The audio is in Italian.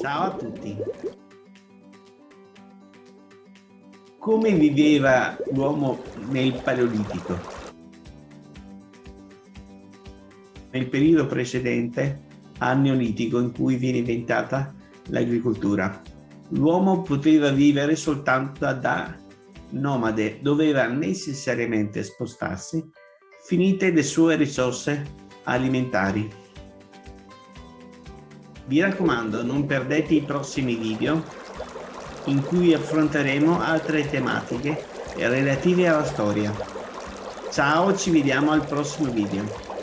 Ciao a tutti. Come viveva l'uomo nel Paleolitico? Nel periodo precedente al Neolitico in cui viene inventata l'agricoltura. L'uomo poteva vivere soltanto da nomade, doveva necessariamente spostarsi finite le sue risorse alimentari. Vi raccomando, non perdete i prossimi video in cui affronteremo altre tematiche relative alla storia. Ciao, ci vediamo al prossimo video.